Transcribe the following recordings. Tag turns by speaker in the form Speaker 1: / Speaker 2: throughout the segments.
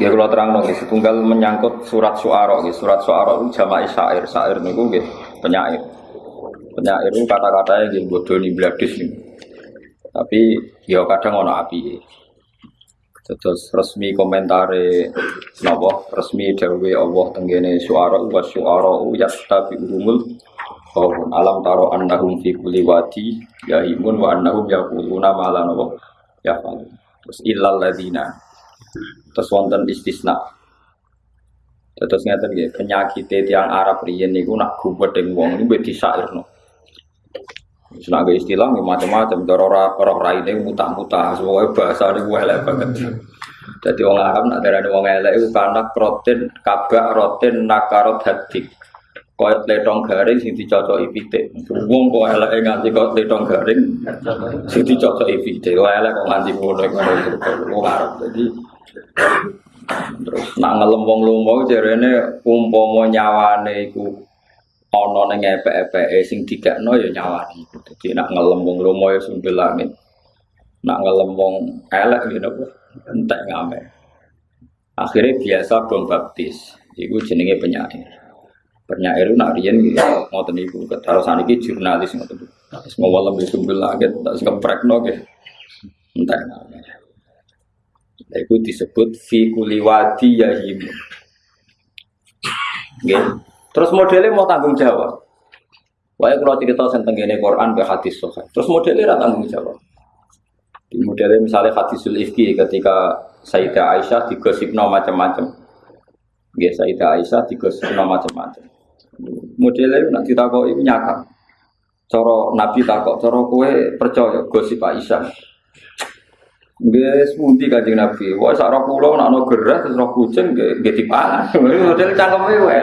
Speaker 1: Ya kalau terang nggih setunggal menyangkut surat suara nggih. Surat suara itu jama'i syair. Syair niku nggih penyair. Penyair itu kata-kata yang bodoh nih bladis nih. Tapi ya kadang ono api. Terus resmi komentare napa resmi dawuhe Allah tenggene suara wa suara yastabi umul qawmun alam taro annahum fi kulli wadi yahimun wa annahum yaquluna ma la ya terus illal ladina terus wonten istisna terus ngeten nggih penyakit tiang Arab riyen niku nak gubedeng wong niku disairno Senaga istilah macam-macam, cara ora ora raine mutah-mutah, semuanya bahasa ini elek banget. Jadi orang Arab nak darani wong elek iku kanak rotin kabak rotin nakarot hadik. Koyot letong garing sing dicocoki pitik. Wong kok eleke nganti kok letong garing sing dicocoki pitik. Wong elek kok nganti ngono ngono wong. Jadi terus nak ngelem wong lumo jarene umpama nyawane iku ana ning epek-epeke sing didakno ya nyawani. Dadi nak ngelem wong lomo ya sumbil langit. Nak ngelem wong elek ya napa entek ngame. Akhirnya biasa bom baptis. Iku jenenge penyair. Penyair nak riyen ngoten niku. Terus saniki jurnalis ngoten. Terus ngawalem ya sumbil langit, tak keprekno ge. Entek ngame. Itu disebut fi kuliwadi yahim. Nggih. Terus modelnya mau tanggung jawab. Wah, kalau cerita tentang ini Quran ke hadis sohail. Terus modelnya tidak tanggung jawab. Di modelnya misalnya hadisul ifki ketika Sayyidah Aisyah digosipno macam-macam. Ya Sayyidah Aisyah digosipno macam-macam. Modelnya nanti takut ini nyata. Coro Nabi takut, coro kue percaya gosip Aisyah. Guys, pundi kanjeng Nabi. Wah, sak kula nek ana gerah terus roh kucing nggih dipangan. Model cangkeme wae.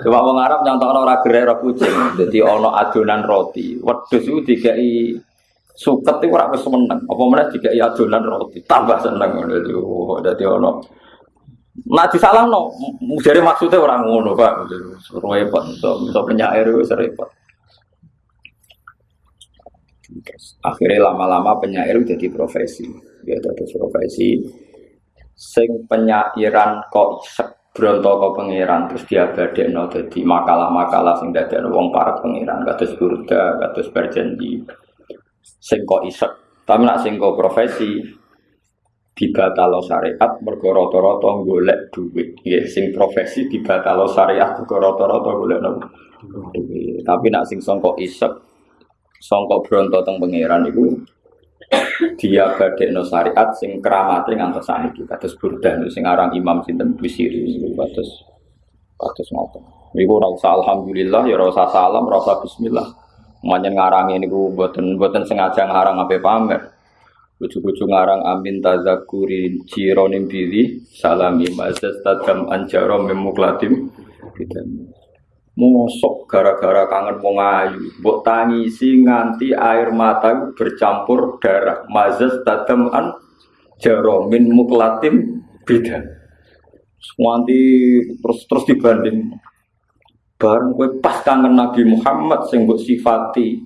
Speaker 1: Coba wong Arab nyontokno ora gerah kucing. Dadi ana adonan roti. Wedhus iku dikai suket iku ora wis meneng. Apa meneh dikai adonan roti. Tambah seneng ngono itu. Ana Nah disalahno, jare maksudnya orang ngono, Pak. Repot, so penyair wis repot. Akhirnya lama-lama penyair jadi profesi. Ya jadi profesi sing penyairan kok isek brontoko pangeran terus dia no jadi makalah-makalah sing dadekno wong para pangeran kados burda kados berjanji sing kok isek. Tapi nak sing kok profesi dibatalo syariat mergo rata-rata golek duit. Ya sing profesi dibatalo syariat mergo rata-rata golek duit. Tapi nak sing sangka isek songkok bronto teng pangeran itu dia no syariat sing keramate ngantos saniki kados burdan sing aran Imam sinten Busiri kados kados ngoten. Niku ora usah alhamdulillah ya ora usah salam ora usah bismillah. Manjen ngarangi niku mboten mboten sengaja ngarang ape pamer. Kucu-kucu ngarang amin tazakuri jironim bili salami mazat tadam anjaro memuklatim Mosok gara-gara kangen wong ayu, mbok tangisi nganti air mata bercampur darah. Mazas tadam an jaromin muklatim beda. Nganti terus terus dibanding bareng kowe pas kangen Nabi Muhammad sing mbok sifati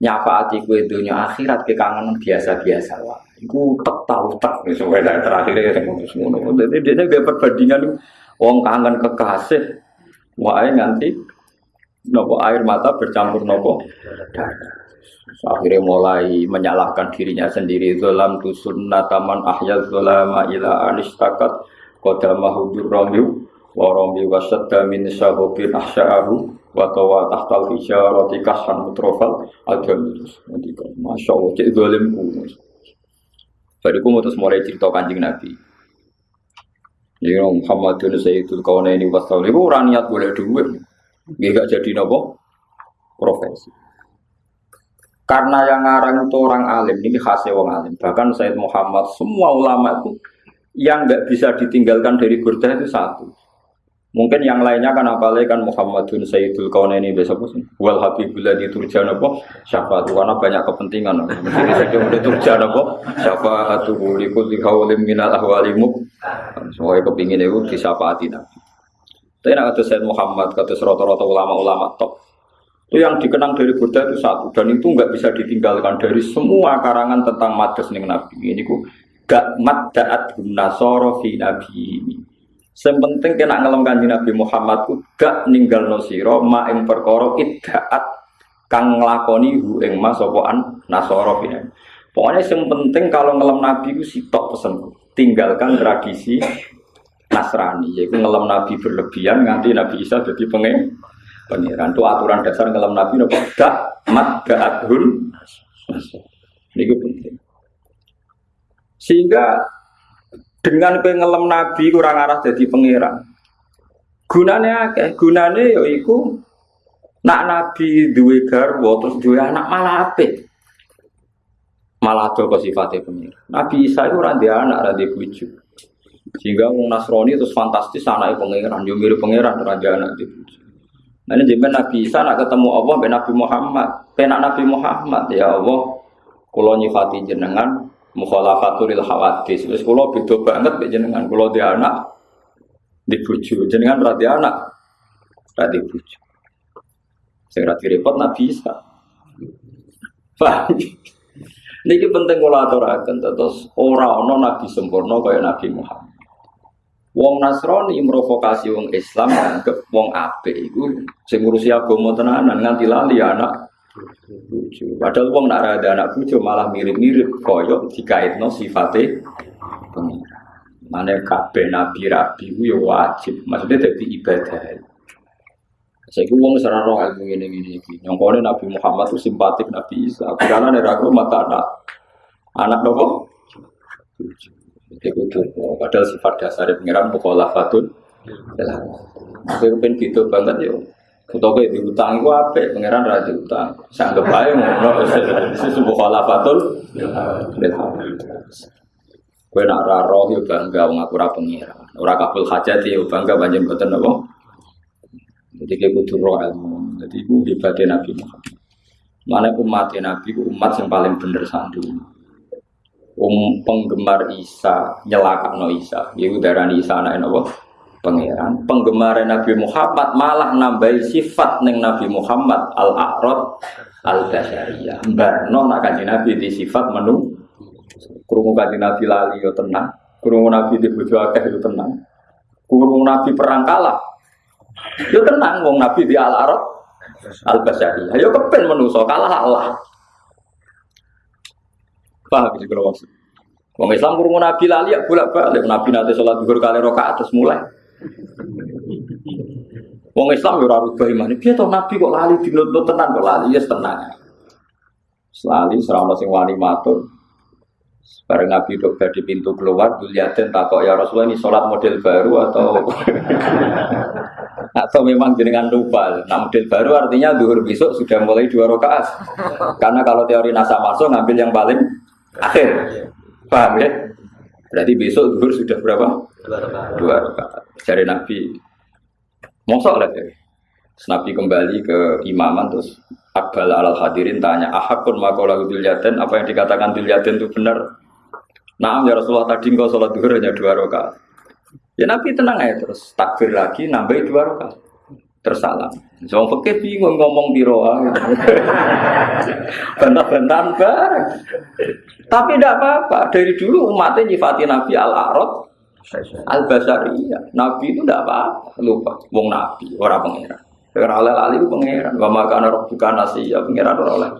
Speaker 1: nyafaati kowe dunia akhirat ke kangen biasa-biasa lah. Iku tek tau tek wis terakhir ya ngono. Dadi dia perbandingan wong kangen kekasih Wah nganti nopo air mata bercampur nopo? Akhirnya mulai menyalahkan dirinya sendiri. Zolam tu sunnataman ahyal zolama ila anistakat Kodama hudur romiu Waromi wasadda min syahobin ahsya'ahu Watawa tahtal roti kasan mutrofal Adam Masya Allah, cek zolimku Bariku terus mulai cerita kanjeng Nabi Ya Muhammadun Sayyidul Kaunaini Wasaul itu orang niat boleh duit. Gak jadi nopo profesi. Karena yang ngarang itu orang alim, ini khasnya orang alim. Bahkan Sayyid Muhammad, semua ulama itu yang nggak bisa ditinggalkan dari burda itu satu. Mungkin yang lainnya kan apalagi kan Muhammadun Sayyidul Kaunaini besok pun wal Habibullah di Turjan apa syafaat karena banyak kepentingan. Mesti saja udah Turjan apa syafaat tuh likul dikaulim minal ahwalimu. Semuanya kepingin itu disyafaati Nabi. Tapi nak kata Sayyid Muhammad, kata rata-rata ulama-ulama top. Itu yang dikenang dari Buddha itu satu dan itu nggak bisa ditinggalkan dari semua karangan tentang madas nih Nabi. Ini ku gak mat daat nasoro fi nabi ini. Sepenting kena ngelem kanji Nabi Muhammad ku gak ninggal nosiro ma ing kang nglakoni hu ing mas fi Pokoknya yang kalau ngelem Nabi ku sitok pesen tinggalkan tradisi Nasrani yaitu ngelem Nabi berlebihan nganti Nabi Isa jadi pengen pengiran itu aturan dasar ngelem Nabi nopo gak mat gak adhun ini penting. Sehingga dengan pengelem Nabi kurang arah jadi pangeran. Gunanya akeh, gunane yaiku nak Nabi duwe garwa terus duwe anak malah apik. Malah ada sifatnya pangeran. Nabi Isa itu ora anak, ora bojo. Sehingga wong Nasrani terus fantastis anaknya pangeran, yo mirip pangeran ora anak di bojo. Nah ini Nabi Isa nak ketemu Allah, Nabi Muhammad, penak Nabi Muhammad ya Allah, kalau nyifati jenengan, mukhalafatul hawadis. Wis kula beda banget mek jenengan kula di anak di bojo. Jenengan ra di anak ra di bojo. Sing ra repot nabi bisa. Paham? Niki penting kula aturaken terus ora ana nabi sempurna kaya Nabi Muhammad. Wong Nasrani memprovokasi wong Islam anggap wong apik iku sing ngurusi agama tenanan nganti lali anak Padahal wong nak ada anak bucu malah mirip-mirip koyok dikaitno sifate pengira. Mana kabeh nabi rabi ku ya wajib, maksudnya jadi ibadah. Saya ku wong serang roh ilmu ini ini ini. Nyongkone Nabi Muhammad itu simpatik Nabi Isa. Karena dari aku mata anak anak nopo. Itu padahal sifat dasar pengiran mukhalafatun. Saya pengen gitu banget ya. Utawa di utang itu apa? Pangeran raja utang. Sanggep aja ngono. Sesuatu khalafatul. Kue nak roh yo bangga wong aku ora pangeran. Ora kabul hajat yo bangga. Jadi kayak butuh roh ilmu. Jadi itu hebatnya Nabi Muhammad. Mana umat Nabi umat yang paling bener santun. Um penggemar Isa nyelakak no Isa. Ibu darah Isa anak Allah pangeran. Penggemar Nabi Muhammad malah nambahi sifat neng Nabi Muhammad al A'rad al Basyariyah barno nak kanji Nabi di sifat menu. Kurungu kanji Nabi lali yo tenang. Kurungu Nabi di bojo akeh yo tenang. Kurungu Nabi perang kalah yo tenang. Wong Nabi di al A'rad al Basyariyah yo kepen menuso kalah Allah. Paham sih kalau Wong Islam kurungu Nabi lali ya bolak balik Nabi nanti sholat duhur kali rokaat terus mulai Wong Islam ora rubah iman. Piye to Nabi kok lali dinuntut tenan kok lali ya yes, tenang. Selali serana sing wani matur. Bareng Nabi dok di pintu keluar, Duliatin takok ya Rasulullah ini sholat model baru atau atau memang jenengan lupa. Nah model baru artinya duhur besok sudah mulai dua rakaat. Karena kalau teori nasa masuk ngambil yang paling akhir. Paham ya? Berarti besok duhur sudah berapa? Dua rakaat. Cari Nabi. Mosok lah ya. Nabi kembali ke imaman terus Akbal al hadirin tanya, ahakun makola yaten apa yang dikatakan yaten itu benar? Nah, ya Rasulullah tadi engkau sholat duhur hanya dua rakaat. Ya Nabi tenang aja terus takbir lagi nambah dua rakaat tersalam. Jangan fakir bingung ngomong biro Bantah-bantahan bareng. Tapi tidak apa-apa. Dari dulu umatnya nyifati Nabi Al-Arad Al-Basariyah. Nabi itu tidak apa-apa. Lupa. Wong Nabi. Orang pengeran. Karena oleh lali itu pengeran. Wa maka ana rabbuka nasiya pengeran ora oleh.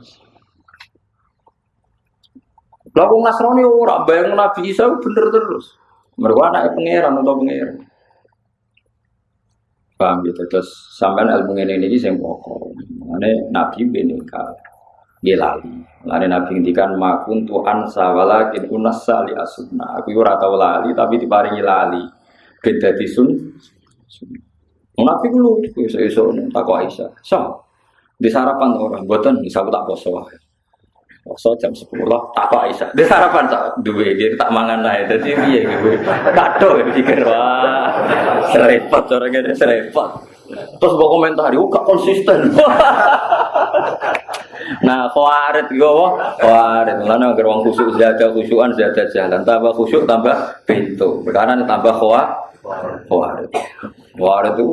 Speaker 1: Lah wong Nasrani ora bayang Nabi Isa bener terus. Mergo anake pangeran atau pangeran. Paham gitu. Terus sampean ilmu ini ini yang pokok. Mana Nabi benika gelali. Lalu Nabi ngendikan makun ansa walakin unasa li asuna. Aku ora tau lali tapi diparingi lali. Beda disun. Nabi lu iso-iso takwa Aisyah. So, di sarapan orang buatan bisa tak poso Poso jam 10 tak apa Aisyah. Di sarapan tak duwe dia tak mangan lah Dadi piye gitu. Kado pikir wah. Serepot cara ngene serepot. Terus mbok komentar, "Kok gak konsisten." nah, khawarit gue khawarit. Lan agar wong khusuk zada khusyukan zada jalan, tambah khusyuk tambah pintu. Perkara tambah khawarit. Khawarit. Khawarit itu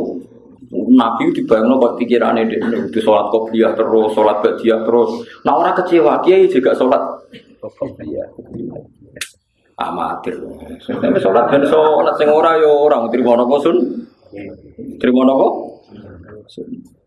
Speaker 1: Nabi dibayang kok pikirannya dia itu sholat kopiah terus, sholat badiah terus. Nah orang kecewa, kiai juga sholat amatir. Tapi sholat dan sholat sing ora yo orang terima nopo sun. Terima? Sun.